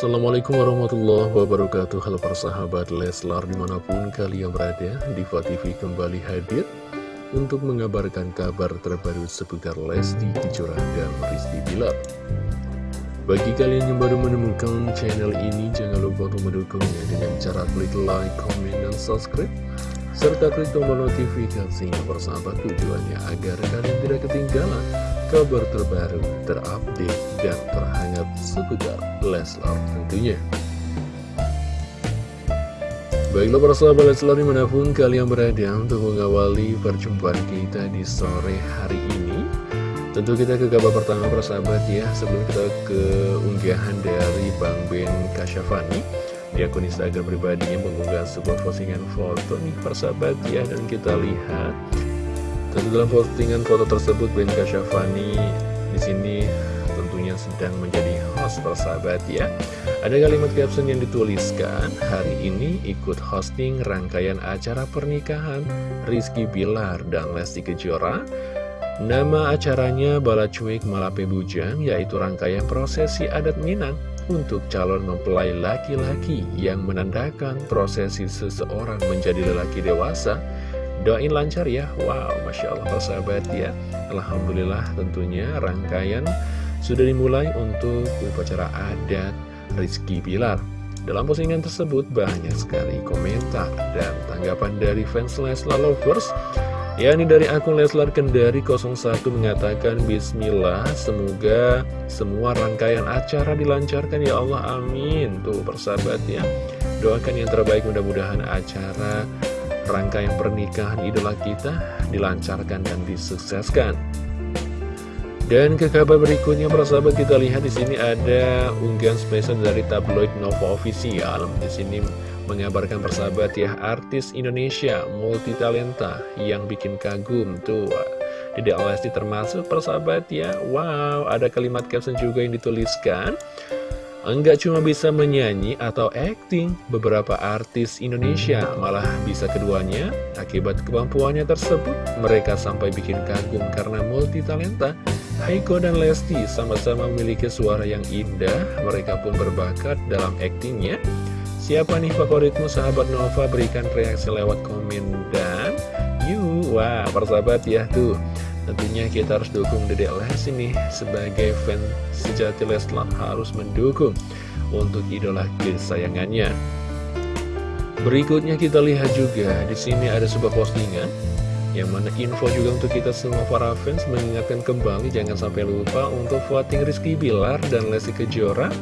Assalamualaikum warahmatullahi wabarakatuh. Halo para sahabat Leslar di mana pun kalian berada Diva TV kembali hadir Untuk mengabarkan kabar terbaru seputar Lesti Kejora dan Rizky Bilar. Bagi kalian yang baru menemukan channel ini Jangan lupa untuk mendukungnya dengan cara klik like, comment, dan subscribe serta klik tombol notifikasinya bersama tujuannya agar kalian tidak ketinggalan kabar terbaru, terupdate, dan terhangat seputar Leslar tentunya. Baiklah para sahabat Leslar di mana pun kalian berada untuk mengawali perjumpaan kita di sore hari ini Tentu kita ke kabar pertama para sahabat ya sebelum kita ke unggahan dari Bang Ben Kasyafani di akun Instagram pribadinya mengunggah sebuah postingan foto nih persahabat ya dan kita lihat. Tentu dalam postingan foto tersebut Ben Kasyafani di sini tentunya sedang menjadi host persahabat ya ada kalimat caption yang dituliskan hari ini ikut hosting rangkaian acara pernikahan Rizky Bilar dan Lesti Kejora. Nama acaranya Bala Cuik Malape Bujang, yaitu rangkaian prosesi adat Minang untuk calon mempelai laki-laki yang menandakan prosesi seseorang menjadi lelaki dewasa. Doain lancar ya, wow, Masya Allah persahabat ya. Alhamdulillah tentunya rangkaian sudah dimulai untuk upacara adat Rizky Bilar. Dalam postingan tersebut banyak sekali komentar dan tanggapan dari fans Leslar Lovers Ya ini dari akun Leslar Kendari 01 mengatakan Bismillah semoga semua rangkaian acara dilancarkan ya Allah amin. Tuh persahabat ya. Doakan yang terbaik mudah-mudahan acara rangkaian pernikahan idola kita dilancarkan dan disukseskan. Dan ke kabar berikutnya persahabat kita lihat di sini ada unggahan spesial dari tabloid Nova Official. Di sini mengabarkan persahabat ya artis Indonesia multi talenta yang bikin kagum tuh Dede Lesti termasuk persahabat ya Wow ada kalimat caption juga yang dituliskan Enggak cuma bisa menyanyi atau acting, beberapa artis Indonesia malah bisa keduanya. Akibat kemampuannya tersebut, mereka sampai bikin kagum karena multi talenta. Haiko dan Lesti sama-sama memiliki suara yang indah, mereka pun berbakat dalam actingnya. Siapa nih favoritmu sahabat Nova? Berikan reaksi lewat komen dan yuk wah persahabat ya tuh. Tentunya kita harus dukung Dedek Les ini sebagai fan sejati Leslar harus mendukung untuk idola kesayangannya. Berikutnya kita lihat juga di sini ada sebuah postingan yang mana info juga untuk kita semua para fans mengingatkan kembali jangan sampai lupa untuk voting Rizky Bilar dan Lesti Kejora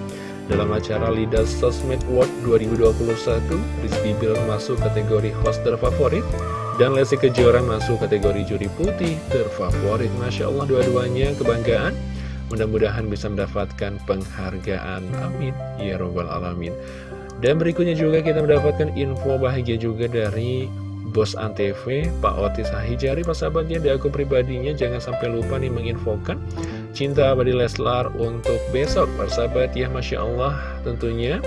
dalam acara Lidas Sosmed World 2021, Rizky Bilar masuk kategori host terfavorit dan Lesti Kejora masuk kategori juri putih terfavorit. Masya Allah dua-duanya kebanggaan. Mudah-mudahan bisa mendapatkan penghargaan. Amin. Ya Robbal Alamin. Dan berikutnya juga kita mendapatkan info bahagia juga dari Bos Antv, Pak Otis Ahijari, persahabatnya di akun pribadinya jangan sampai lupa nih menginfokan cinta abadi Leslar untuk besok, persahabat ya Masya Allah tentunya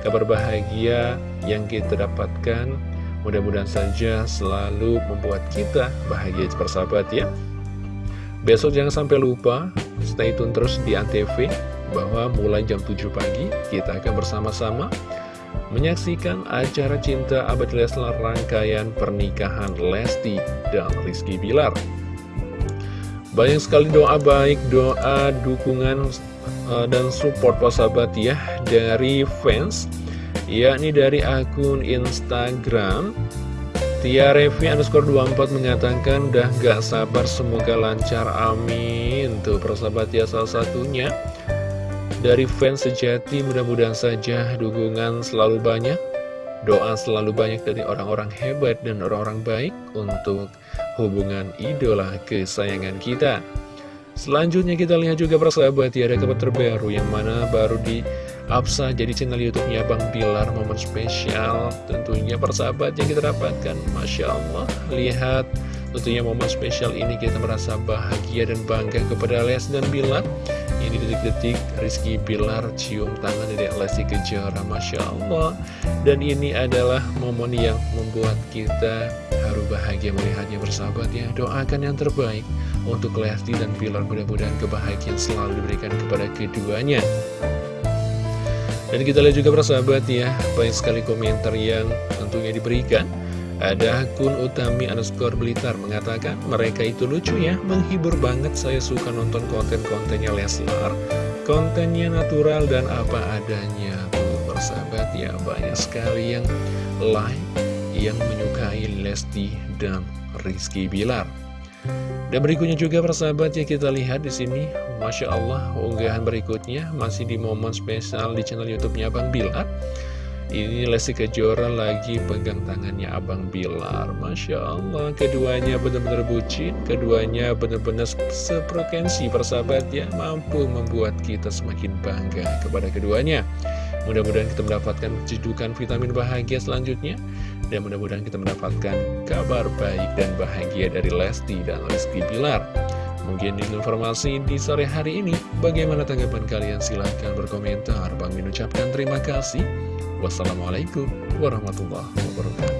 kabar bahagia yang kita dapatkan mudah-mudahan saja selalu membuat kita bahagia persahabat ya. Besok jangan sampai lupa stay tune terus di Antv bahwa mulai jam 7 pagi kita akan bersama-sama menyaksikan acara Cinta Abad Leslar rangkaian pernikahan Lesti dan Rizky Bilar. Banyak sekali doa baik, doa dukungan uh, dan support sahabat ya dari fans, yakni dari akun Instagram Tia Revi underscore 24 mengatakan dah gak sabar semoga lancar amin. Tuh persahabat ya salah satunya. Dari fans sejati mudah-mudahan saja dukungan selalu banyak Doa selalu banyak dari orang-orang hebat dan orang-orang baik Untuk hubungan idola kesayangan kita. Selanjutnya kita lihat juga persahabat ya ada kabar terbaru yang mana baru di Apsa jadi channel YouTube-nya Bang Bilar momen spesial tentunya persahabat yang kita dapatkan. Masya Allah lihat tentunya momen spesial ini kita merasa bahagia dan bangga kepada Les dan Bilar. Ini detik-detik Rizky Bilar cium tangan dari Lesti Kejora Masya Allah. Dan ini adalah momen yang membuat kita haru bahagia melihatnya bersahabat ya Doakan yang terbaik untuk Lesti dan Bilar Mudah-mudahan kebahagiaan selalu diberikan kepada keduanya Dan kita lihat juga persahabat ya, banyak sekali komentar yang tentunya diberikan. Ada akun Utami underscore Blitar mengatakan, mereka itu lucu ya, menghibur banget saya suka nonton konten-kontennya Leslar. Kontennya natural dan apa adanya tuh persahabat ya, banyak sekali yang like, yang menyukai Lesti dan Rizky Bilar. Dan berikutnya juga persahabat ya kita lihat di sini Masya Allah, unggahan berikutnya masih di momen spesial di channel YouTube-nya Abang Bilar. Ini Lesti Kejora lagi pegang tangannya Abang Bilar. Masya Allah, keduanya benar-benar bucin, keduanya benar-benar seprokensi persahabat ya, mampu membuat kita semakin bangga kepada keduanya. Mudah-mudahan kita mendapatkan cedukan vitamin bahagia selanjutnya. Dan mudah-mudahan kita mendapatkan kabar baik dan bahagia dari Lesti dan Rizky Bilar. Mungkin informasi di sore hari ini. Bagaimana tanggapan kalian? Silahkan berkomentar. Bang mengucapkan terima kasih. Wassalamualaikum warahmatullahi wabarakatuh.